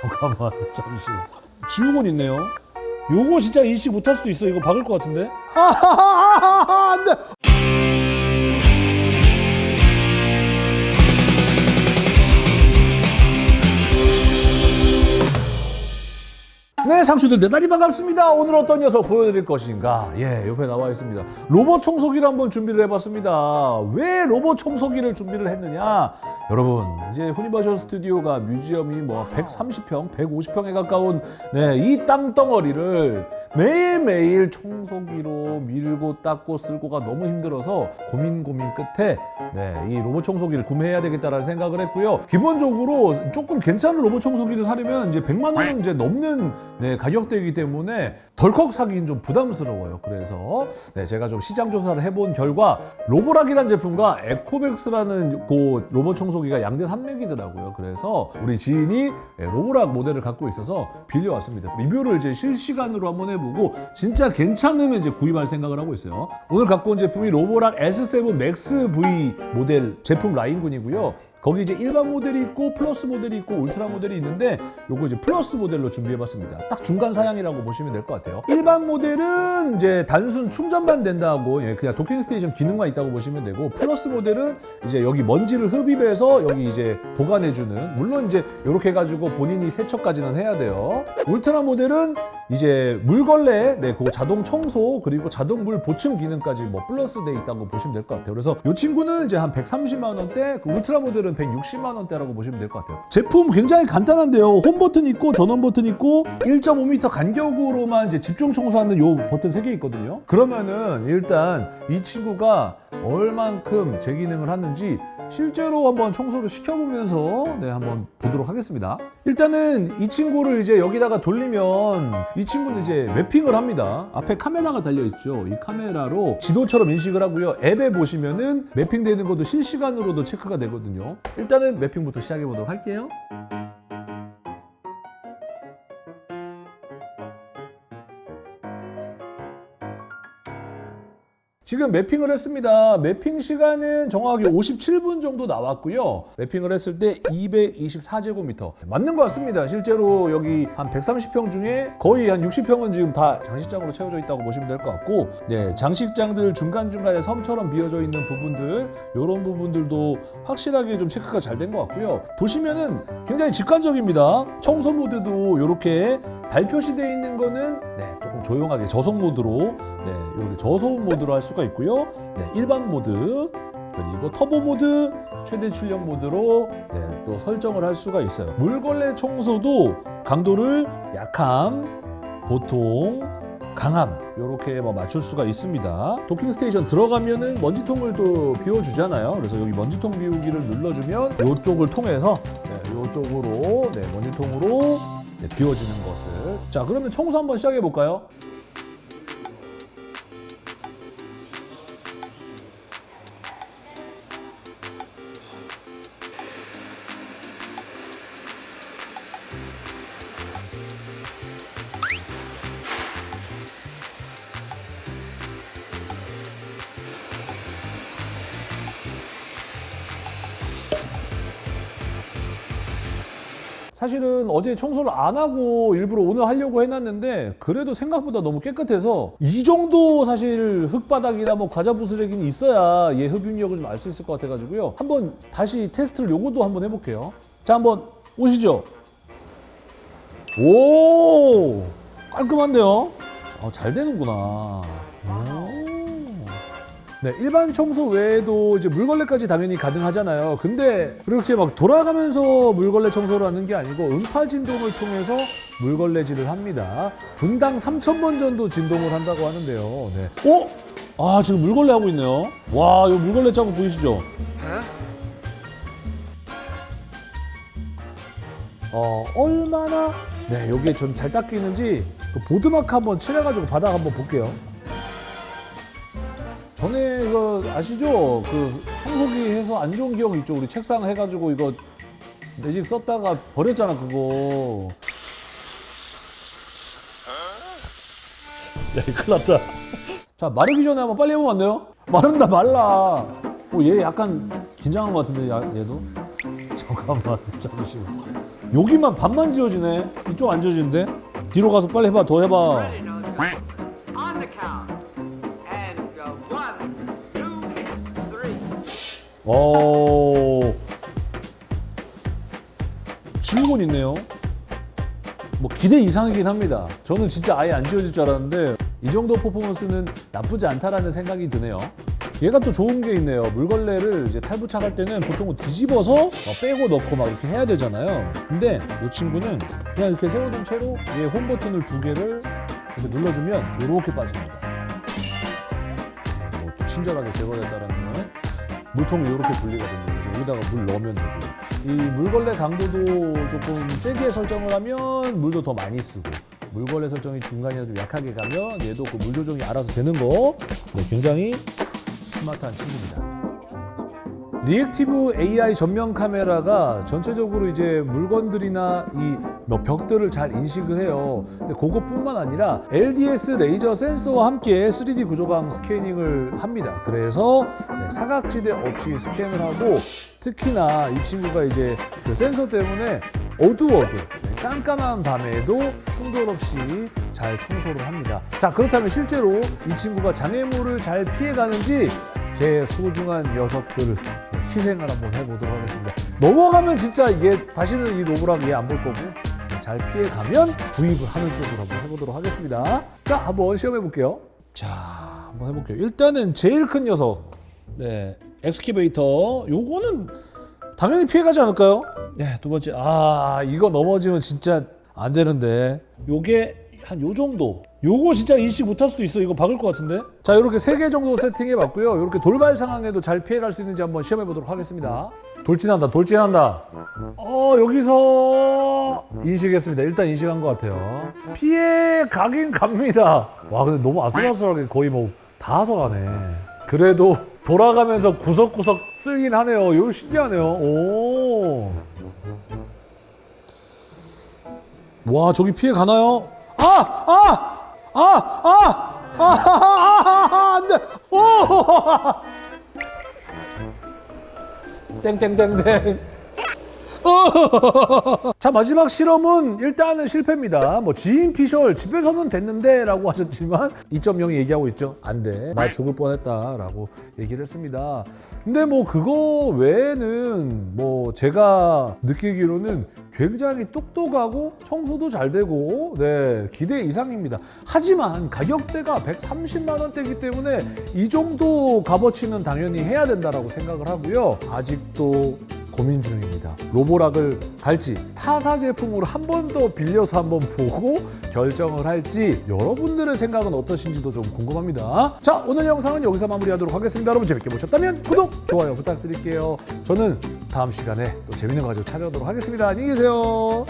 잠깐만 잠시. 지우곤 있네요. 요거 진짜 인식 못할 수도 있어. 이거 박을 것 같은데? 하하하하하 안돼 네, 상추들 대단히 반갑습니다. 오늘 어떤 녀석 보여드릴 것인가? 예, 옆에 나와 있습니다. 로봇 청소기를 한번 준비를 해봤습니다. 왜 로봇 청소기를 준비를 했느냐? 여러분, 이제 후니버셜 스튜디오가 뮤지엄이 뭐 130평, 150평에 가까운 네, 이 땅덩어리를 매일매일 청소기로 밀고 닦고 쓸고가 너무 힘들어서 고민 고민 끝에 네, 이 로봇 청소기를 구매해야 되겠다라는 생각을 했고요. 기본적으로 조금 괜찮은 로봇 청소기를 사려면 이제 100만 원은 이제 넘는 네, 가격대이기 때문에 덜컥 사기는 좀 부담스러워요. 그래서 네, 제가 좀 시장 조사를 해본 결과 로보락이라는 제품과 에코백스라는 그 로봇 청소기가 양대 산맥이더라고요. 그래서 우리 지인이 예, 로보락 모델을 갖고 있어서 빌려왔습니다. 리뷰를 이제 실시간으로 한번 해보고 진짜 괜찮으면 이제 구입할 생각을 하고 있어요. 오늘 갖고 온 제품이 로보락 S7 Max V 모델 제품 라인군이고요. 거기 이제 일반 모델이 있고 플러스 모델이 있고 울트라 모델이 있는데 요거 이제 플러스 모델로 준비해봤습니다. 딱 중간 사양이라고 보시면 될 것 같아요. 일반 모델은 이제 단순 충전만 된다고 예, 그냥 docking station 기능만 있다고 보시면 되고 플러스 모델은 이제 여기 먼지를 흡입해서 여기 이제 보관해주는 물론 이제 이렇게 해가지고 본인이 세척까지는 해야 돼요. 울트라 모델은 이제 물걸레, 네, 그 자동 청소 그리고 자동 물 보충 기능까지 뭐 플러스 돼 있다고 보시면 될 것 같아요. 그래서 이 친구는 이제 한 130만 원대, 그 울트라 모델은 160만 원대라고 보시면 될 것 같아요. 제품 굉장히 간단한데요. 홈 버튼 있고 전원 버튼 있고 1.5m 간격으로만 이제 집중 청소하는 요 버튼 3개 있거든요. 그러면은 일단 이 친구가 얼만큼 제 기능을 하는지 실제로 한번 청소를 시켜보면서 네 한번 보도록 하겠습니다. 일단은 이 친구를 이제 여기다가 돌리면 이 친구는 이제 매핑을 합니다. 앞에 카메라가 달려 있죠. 이 카메라로 지도처럼 인식을 하고요. 앱에 보시면은 매핑되는 것도 실시간으로도 체크가 되거든요. 일단은 매핑부터 시작해 보도록 할게요. 지금 매핑을 했습니다. 매핑 시간은 정확하게 57분 정도 나왔고요. 매핑을 했을 때 224제곱미터. 맞는 것 같습니다. 실제로 여기 한 130평 중에 거의 한 60평은 지금 다 장식장으로 채워져 있다고 보시면 될 것 같고, 네, 장식장들 중간중간에 섬처럼 비어져 있는 부분들, 이런 부분들도 확실하게 좀 체크가 잘 된 것 같고요. 보시면은 굉장히 직관적입니다. 청소 모드도 이렇게 달 표시되어 있는 거는 네, 조금 조용하게 저속 모드로 네, 이렇게 저소음 모드로 할 수가 있고요. 네, 일반 모드 그리고 터보 모드, 최대 출력 모드로 네, 또 설정을 할 수가 있어요. 물걸레 청소도 강도를 약함, 보통, 강함 이렇게 뭐 맞출 수가 있습니다. docking station 들어가면은 먼지통을 또 비워주잖아요. 그래서 여기 먼지통 비우기를 눌러주면 이쪽을 통해서 네, 이쪽으로 네, 먼지통으로 네, 비워지는 것들. 자, 그러면 청소 한번 시작해 볼까요? 사실은 어제 청소를 안 하고 일부러 오늘 하려고 해놨는데 그래도 생각보다 너무 깨끗해서 이 정도 사실 흙바닥이나 뭐 과자 부스러기는 있어야 얘 흡입력을 좀 알 수 있을 것 같아가지고요. 한번 다시 테스트를 요것도 한번 해볼게요. 자, 한번 오시죠. 오 깔끔한데요? 아, 잘 되는구나. 오. 네, 일반 청소 외에도 이제 물걸레까지 당연히 가능하잖아요. 근데 그렇게 막 돌아가면서 물걸레 청소를 하는 게 아니고 음파 진동을 통해서 물걸레질을 합니다. 분당 3,000번 정도 진동을 한다고 하는데요. 네. 어? 아, 지금 물걸레 하고 있네요. 와, 이 물걸레 자국 보이시죠? 어, 얼마나 네, 여기에 좀 잘 닦이는지 그 보드마크 한번 칠해가지고 바닥 한번 볼게요. 전에 이거 아시죠? 그 청소기 해서 안 좋은 기억 있죠? 우리 책상 해가지고 이거 매직 썼다가 버렸잖아 그거. 야, 이거 큰일 났다. 자, 마르기 전에 한번 빨리 해보면 안 돼요? 마른다, 말라. 오, 얘 약간 긴장한 것 같은데, 야, 얘도? 잠깐만, 잠시만. 여기만 반만 지워지네. 이쪽 안 지워지는데? 뒤로 가서 빨리 해봐. 더 해봐. 오. 지우곤 있네요. 뭐 기대 이상이긴 합니다. 저는 진짜 아예 안 지워질 줄 알았는데 이 정도 퍼포먼스는 나쁘지 않다라는 생각이 드네요. 얘가 또 좋은 게 있네요. 물걸레를 이제 탈부착할 때는 보통은 뒤집어서 어, 빼고 넣고 막 이렇게 해야 되잖아요. 근데 이 친구는 그냥 이렇게 세워둔 채로 얘 홈 버튼을 두 개를 이렇게 눌러주면 이렇게 빠집니다. 어, 또 친절하게 제거됐다라는 물통이 이렇게 분리가 됩니다. 그래서 여기다가 물 넣으면 되고요. 이 물걸레 강도도 조금 세게 설정을 하면 물도 더 많이 쓰고 물걸레 설정이 중간이나 좀 약하게 가면 얘도 그 물 조정이 알아서 되는 거 네, 굉장히 스마트한 친구입니다. reactive AI 전면 카메라가 전체적으로 이제 물건들이나 이 몇 벽들을 잘 인식을 해요. 근데 그것뿐만 아니라 LDS 레이저 센서와 함께 3D 구조광 스캐닝을 합니다. 그래서 네, 사각지대 없이 스캔을 하고 특히나 이 친구가 이제 그 센서 때문에 어두워도 네, 깜깜한 밤에도 충돌 없이 잘 청소를 합니다. 자 그렇다면 실제로 이 친구가 장애물을 잘 피해가는지 제 소중한 녀석들 네, 희생을 한번 해보도록 하겠습니다. 넘어가면 진짜 이게 다시는 이 로브락 얘안 볼 거고 네, 잘 피해가면 구입을 하는 쪽으로 한번 해보도록 하겠습니다. 자 한번 시험해 볼게요. 자 한번 해볼게요. 일단은 제일 큰 녀석 네 엑스키베이터 요거는 당연히 피해가지 않을까요? 네, 두 번째. 아, 이거 넘어지면 진짜 안 되는데. 요게 한 요 정도. 요거 진짜 인식 못할 수도 있어. 이거 박을 것 같은데. 자, 이렇게 세 개 정도 세팅해 봤고요. 이렇게 돌발 상황에도 잘 피해갈 수 있는지 한번 시험해 보도록 하겠습니다. 돌진한다, 돌진한다. 어, 여기서 인식했습니다. 일단 인식한 것 같아요. 피해 가긴 갑니다. 와, 근데 너무 아슬아슬하게 거의 뭐 닿아서 가네. 그래도 돌아가면서 구석구석 쓸긴 하네요. 이거 신기하네요. 오. 와, 저기 피해 가나요? 아! 아! 아! 아! 아! 아! 안 돼! 오! 땡땡땡땡. 자 마지막 실험은 일단은 실패입니다. 뭐 지인 피셜 집에서는 됐는데 라고 하셨지만 2.0이 얘기하고 있죠. 안 돼. 나 죽을 뻔했다 라고 얘기를 했습니다. 근데 뭐 그거 외에는 뭐 제가 느끼기로는 굉장히 똑똑하고 청소도 잘 되고 네 기대 이상입니다. 하지만 가격대가 130만 원대이기 때문에 이 정도 값어치는 당연히 해야 된다라고 생각을 하고요. 아직도 고민 중입니다. 로보락을 갈지 타사 제품으로 한 번 더 빌려서 한번 보고 결정을 할지 여러분들의 생각은 어떠신지도 좀 궁금합니다. 자 오늘 영상은 여기서 마무리하도록 하겠습니다. 여러분 재밌게 보셨다면 구독, 좋아요 부탁드릴게요. 저는 다음 시간에 또 재밌는 거 가지고 찾아오도록 하겠습니다. 안녕히 계세요.